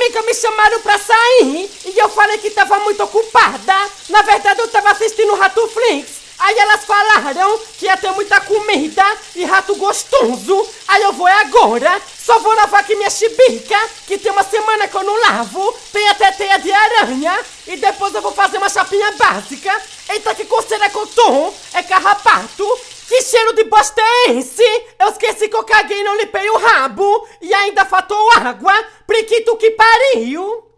amigas me chamaram pra sair e eu falei que tava muito ocupada. Na verdade, eu tava assistindo Rato Flix. Aí elas falaram que ia ter muita comida e rato gostoso. Aí eu vou agora. Só vou lavar aqui minha chibica, que tem uma semana que eu não lavo. Tem até teia de aranha. E depois eu vou fazer uma chapinha básica. Eita, que coceira que eu tô. É carrapato. Que cheiro de bosta é esse? Eu esqueci que eu caguei e não limpei o rabo. E ainda faltou água. Priquito que pariu.